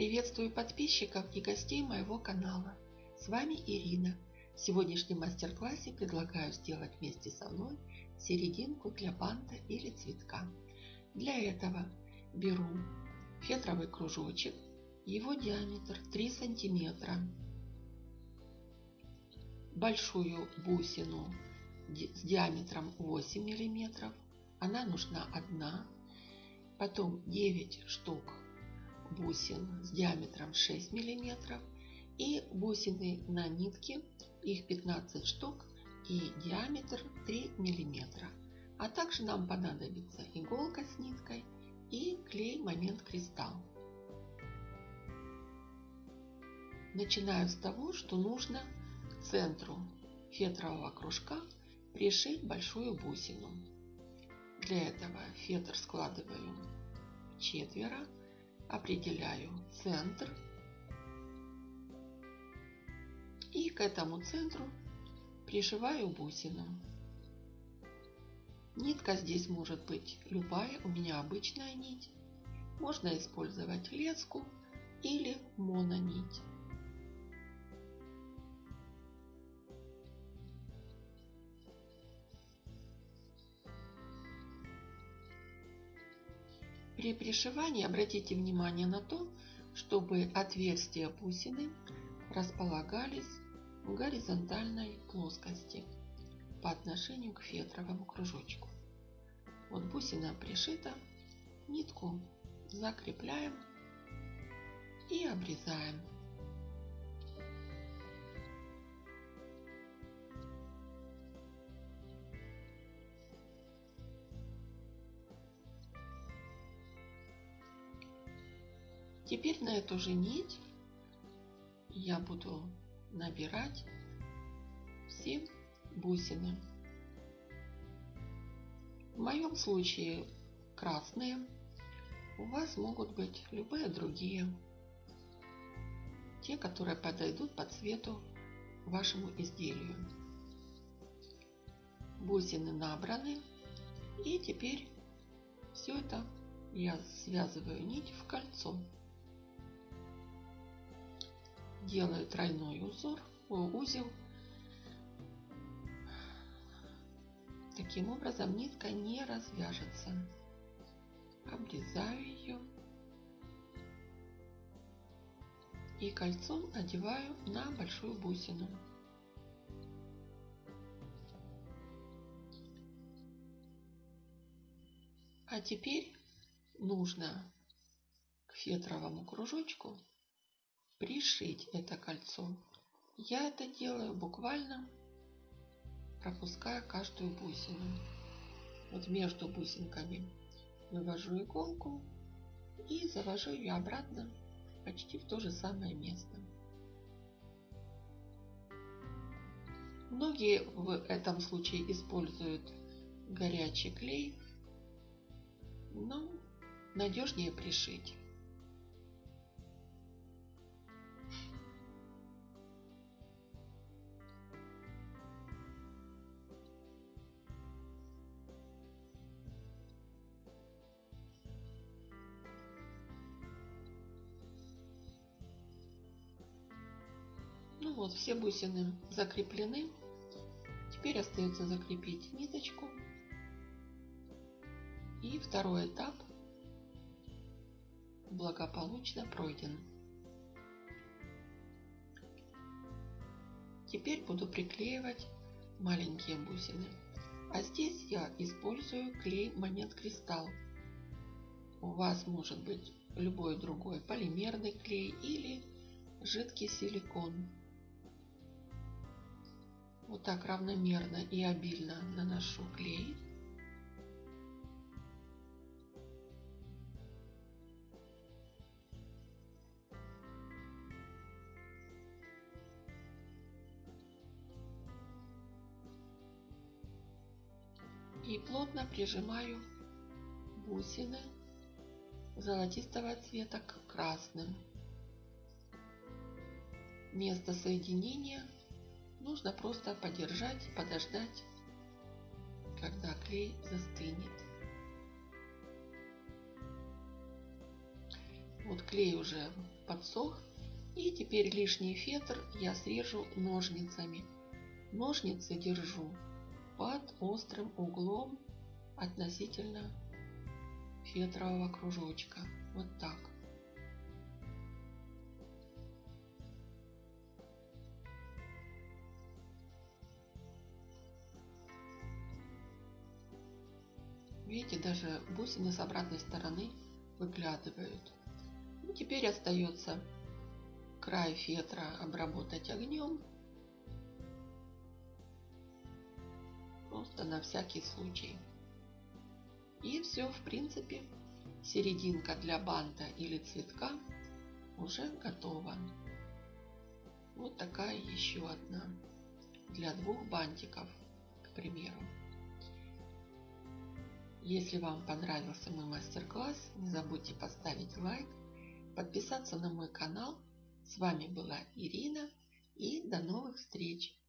Приветствую подписчиков и гостей моего канала. С вами Ирина. В сегодняшнем мастер-классе предлагаю сделать вместе со мной серединку для банта или цветка. Для этого беру фетровый кружочек, его диаметр 3 сантиметра, большую бусину с диаметром 8 миллиметров, она нужна одна, потом 9 штук бусин с диаметром 6 миллиметров и бусины на нитке, их 15 штук и диаметр 3 миллиметра. А также нам понадобится иголка с ниткой и клей момент кристалл. Начинаю с того, что нужно к центру фетрового кружка пришить большую бусину. Для этого фетр складываю четверо, определяю центр и к этому центру пришиваю бусину. Нитка здесь может быть любая, у меня обычная нить. Можно использовать леску или мононить. При пришивании обратите внимание на то, чтобы отверстия бусины располагались в горизонтальной плоскости по отношению к фетровому кружочку. Вот бусина пришита, нитку закрепляем и обрезаем. Теперь на эту же нить я буду набирать все бусины. В моем случае красные, у вас могут быть любые другие, те, которые подойдут по цвету вашему изделию. Бусины набраны и теперь все это я связываю нить в кольцо делаю тройной узор, узел. Таким образом нитка не развяжется. Обрезаю ее. И кольцом одеваю на большую бусину. А теперь нужно к фетровому кружочку пришить это кольцо. Я это делаю буквально пропуская каждую бусину. Вот между бусинками вывожу иголку и завожу ее обратно почти в то же самое место. Многие в этом случае используют горячий клей, но надежнее пришить. Ну вот, все бусины закреплены. Теперь остается закрепить ниточку. И второй этап благополучно пройден. Теперь буду приклеивать маленькие бусины. А здесь я использую клей момент кристалл. У вас может быть любой другой полимерный клей или жидкий силикон. Вот так равномерно и обильно наношу клей. И плотно прижимаю бусины золотистого цвета к красным. Место соединения Нужно просто подержать, подождать, когда клей застынет. Вот клей уже подсох. И теперь лишний фетр я срежу ножницами. Ножницы держу под острым углом относительно фетрового кружочка. Вот так. Видите, даже бусины с обратной стороны выглядывают. Ну, теперь остается край фетра обработать огнем. Просто на всякий случай. И все, в принципе, серединка для банта или цветка уже готова. Вот такая еще одна для двух бантиков, к примеру. Если вам понравился мой мастер-класс, не забудьте поставить лайк, подписаться на мой канал. С вами была Ирина и до новых встреч!